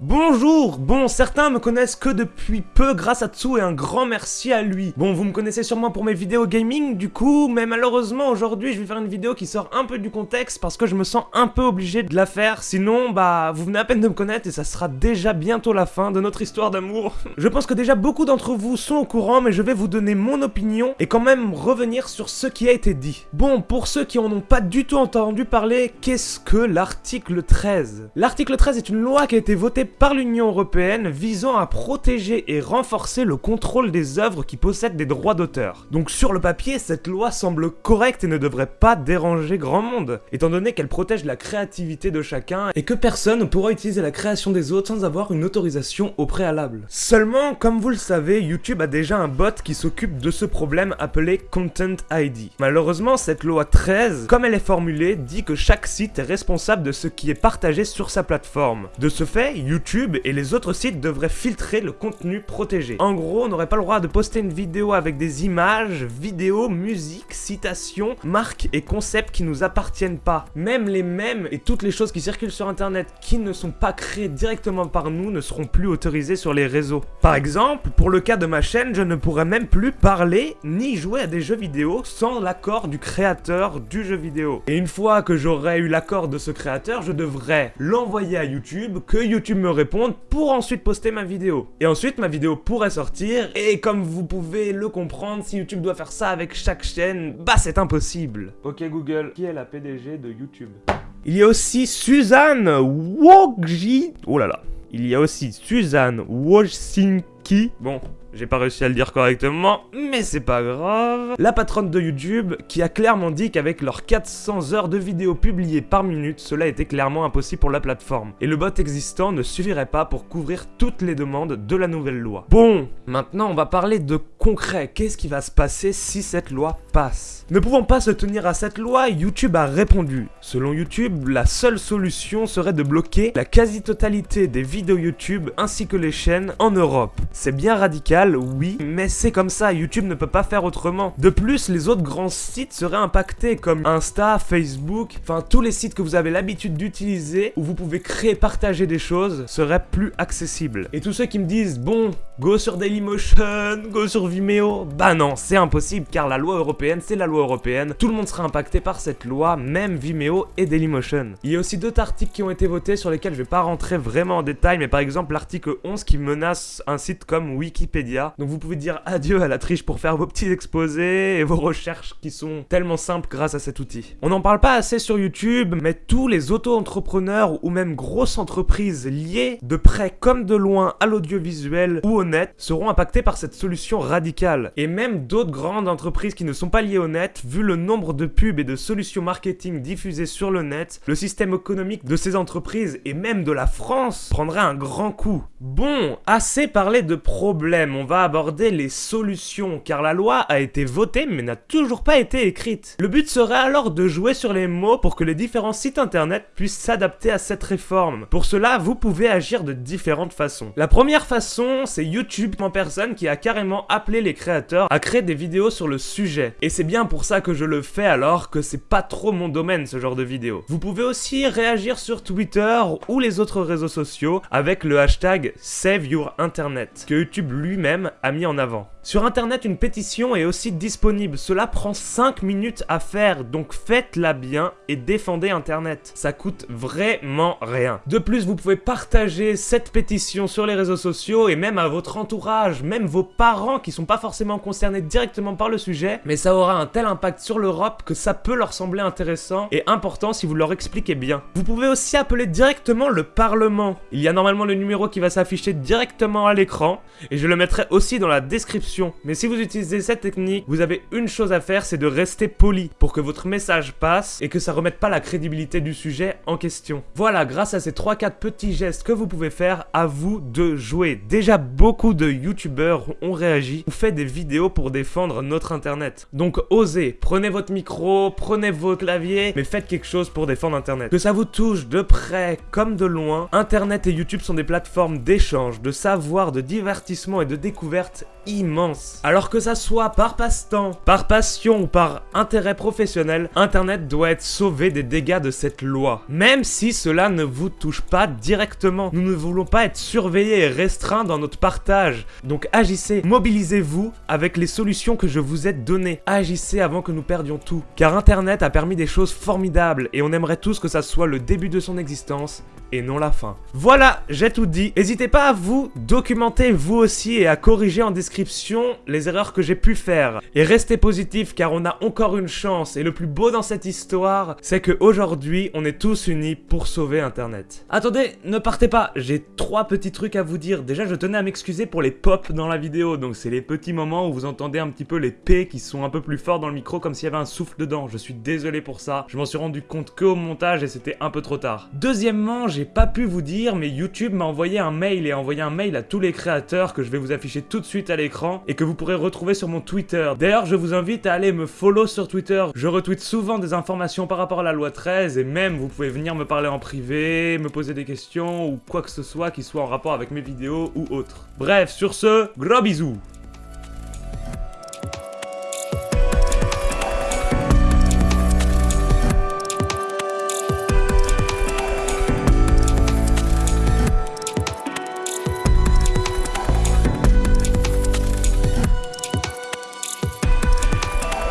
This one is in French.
Bonjour Bon, certains me connaissent que depuis peu grâce à Tsu et un grand merci à lui. Bon, vous me connaissez sûrement pour mes vidéos gaming du coup, mais malheureusement aujourd'hui je vais faire une vidéo qui sort un peu du contexte parce que je me sens un peu obligé de la faire, sinon bah vous venez à peine de me connaître et ça sera déjà bientôt la fin de notre histoire d'amour. je pense que déjà beaucoup d'entre vous sont au courant, mais je vais vous donner mon opinion et quand même revenir sur ce qui a été dit. Bon, pour ceux qui en ont pas du tout entendu parler, qu'est-ce que l'article 13 L'article 13 est une loi qui a été votée par l'Union Européenne visant à protéger et renforcer le contrôle des œuvres qui possèdent des droits d'auteur. Donc sur le papier, cette loi semble correcte et ne devrait pas déranger grand monde, étant donné qu'elle protège la créativité de chacun et que personne ne pourra utiliser la création des autres sans avoir une autorisation au préalable. Seulement, comme vous le savez, YouTube a déjà un bot qui s'occupe de ce problème appelé Content ID. Malheureusement, cette loi 13, comme elle est formulée, dit que chaque site est responsable de ce qui est partagé sur sa plateforme. De ce YouTube et les autres sites devraient filtrer le contenu protégé. En gros, on n'aurait pas le droit de poster une vidéo avec des images, vidéos, musique, citations, marques et concepts qui nous appartiennent pas. Même les mèmes et toutes les choses qui circulent sur internet qui ne sont pas créées directement par nous ne seront plus autorisées sur les réseaux. Par exemple, pour le cas de ma chaîne, je ne pourrais même plus parler ni jouer à des jeux vidéo sans l'accord du créateur du jeu vidéo. Et une fois que j'aurai eu l'accord de ce créateur, je devrais l'envoyer à YouTube, que YouTube me réponde pour ensuite poster ma vidéo. Et ensuite, ma vidéo pourrait sortir, et comme vous pouvez le comprendre, si YouTube doit faire ça avec chaque chaîne, bah c'est impossible. Ok Google, qui est la PDG de YouTube? Il y a aussi Suzanne Wojcicki. Oh là là. Il y a aussi Suzanne Wojcicki. Bon, j'ai pas réussi à le dire correctement, mais c'est pas grave. La patronne de YouTube qui a clairement dit qu'avec leurs 400 heures de vidéos publiées par minute, cela était clairement impossible pour la plateforme. Et le bot existant ne suffirait pas pour couvrir toutes les demandes de la nouvelle loi. Bon, maintenant on va parler de concret. Qu'est-ce qui va se passer si cette loi passe? Ne pouvant pas se tenir à cette loi, YouTube a répondu. Selon YouTube, la seule solution serait de bloquer la quasi-totalité des vidéos YouTube ainsi que les chaînes en Europe. C'est bien radical oui, mais c'est comme ça, YouTube ne peut pas faire autrement. De plus, les autres grands sites seraient impactés, comme Insta, Facebook, enfin tous les sites que vous avez l'habitude d'utiliser, où vous pouvez créer, partager des choses, seraient plus accessibles. Et tous ceux qui me disent, bon, go sur Dailymotion, go sur Vimeo, bah non, c'est impossible, car la loi européenne, c'est la loi européenne, tout le monde sera impacté par cette loi, même Vimeo et Dailymotion. Il y a aussi d'autres articles qui ont été votés sur lesquels je vais pas rentrer vraiment en détail, mais par exemple l'article 11 qui menace un site comme Wikipédia donc vous pouvez dire adieu à la triche pour faire vos petits exposés et vos recherches qui sont tellement simples grâce à cet outil. On n'en parle pas assez sur YouTube, mais tous les auto-entrepreneurs ou même grosses entreprises liées de près comme de loin à l'audiovisuel ou au net seront impactés par cette solution radicale. Et même d'autres grandes entreprises qui ne sont pas liées au net, vu le nombre de pubs et de solutions marketing diffusées sur le net, le système économique de ces entreprises et même de la France prendrait un grand coup. Bon, assez parlé de problèmes, on va aborder les solutions, car la loi a été votée mais n'a toujours pas été écrite. Le but serait alors de jouer sur les mots pour que les différents sites internet puissent s'adapter à cette réforme. Pour cela, vous pouvez agir de différentes façons. La première façon, c'est YouTube en personne qui a carrément appelé les créateurs à créer des vidéos sur le sujet. Et c'est bien pour ça que je le fais alors que c'est pas trop mon domaine ce genre de vidéo. Vous pouvez aussi réagir sur Twitter ou les autres réseaux sociaux avec le hashtag Save Your Internet, que YouTube lui-même a mis en avant. Sur internet, une pétition est aussi disponible, cela prend 5 minutes à faire, donc faites-la bien et défendez internet. Ça coûte vraiment rien. De plus, vous pouvez partager cette pétition sur les réseaux sociaux et même à votre entourage, même vos parents qui sont pas forcément concernés directement par le sujet, mais ça aura un tel impact sur l'Europe que ça peut leur sembler intéressant et important si vous leur expliquez bien. Vous pouvez aussi appeler directement le Parlement. Il y a normalement le numéro qui va s'afficher directement à l'écran et je le mettrai aussi dans la description. Mais si vous utilisez cette technique, vous avez une chose à faire, c'est de rester poli pour que votre message passe et que ça remette pas la crédibilité du sujet en question. Voilà, grâce à ces 3-4 petits gestes que vous pouvez faire, à vous de jouer. Déjà, beaucoup de youtubeurs ont réagi ou fait des vidéos pour défendre notre internet. Donc osez, prenez votre micro, prenez votre clavier, mais faites quelque chose pour défendre internet. Que ça vous touche de près comme de loin, internet et YouTube sont des plateformes d'échange, de savoir, de divertissement et de découverte immense Alors que ça soit par passe-temps, par passion ou par intérêt professionnel, Internet doit être sauvé des dégâts de cette loi. Même si cela ne vous touche pas directement. Nous ne voulons pas être surveillés et restreints dans notre partage. Donc agissez, mobilisez-vous avec les solutions que je vous ai données. Agissez avant que nous perdions tout. Car Internet a permis des choses formidables et on aimerait tous que ça soit le début de son existence et non la fin. Voilà, j'ai tout dit. N'hésitez pas à vous documenter vous aussi et à corriger en description les erreurs que j'ai pu faire. Et restez positif car on a encore une chance et le plus beau dans cette histoire, c'est que aujourd'hui on est tous unis pour sauver internet. Attendez, ne partez pas, j'ai trois petits trucs à vous dire. Déjà, je tenais à m'excuser pour les pops dans la vidéo, donc c'est les petits moments où vous entendez un petit peu les P qui sont un peu plus forts dans le micro comme s'il y avait un souffle dedans. Je suis désolé pour ça. Je m'en suis rendu compte que au montage et c'était un peu trop tard. Deuxièmement, j'ai pas pu vous dire, mais YouTube m'a envoyé un mail et a envoyé un mail à tous les créateurs que je vais vous afficher tout de suite à l'écran et que vous pourrez retrouver sur mon Twitter. D'ailleurs, je vous invite à aller me follow sur Twitter. Je retweet souvent des informations par rapport à la loi 13 et même vous pouvez venir me parler en privé, me poser des questions ou quoi que ce soit qui soit en rapport avec mes vidéos ou autres. Bref, sur ce, gros bisous